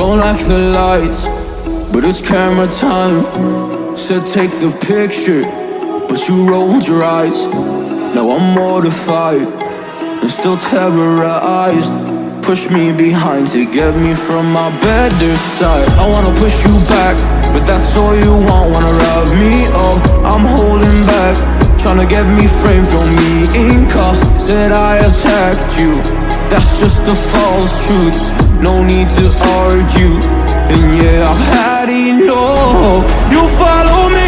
Don't like the lights, but it's camera time. Said take the picture, but you rolled your eyes. Now I'm mortified and still terrorized. Push me behind to get me from my better side. I wanna push you back, but that's all you want. Wanna wrap me up, I'm holding back. Tryna get me framed, throw me in cuffs. Said I attacked you, that's just a false truth. No need to argue. And yeah, I've had enough. You follow me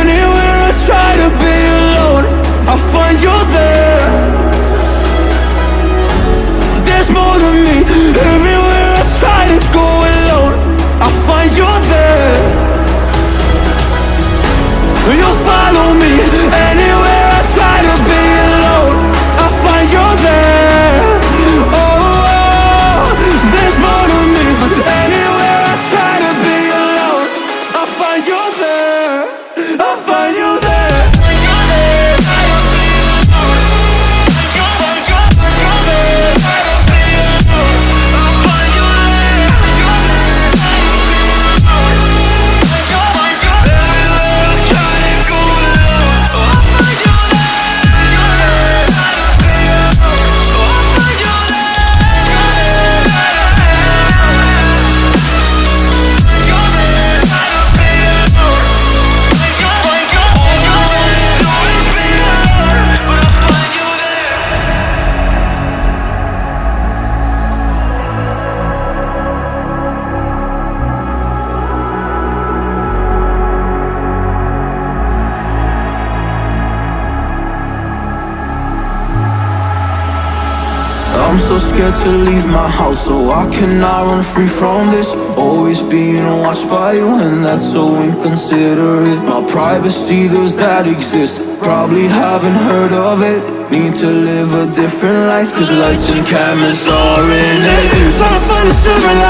anywhere I try to be alone. I find you there. There's more to me Everywhere scared to leave my house So I cannot run free from this? Always being watched by you And that's so inconsiderate. My privacy, does that exist? Probably haven't heard of it. Need to live a different life Cause lights and cameras are in it. Trying to find a silver lining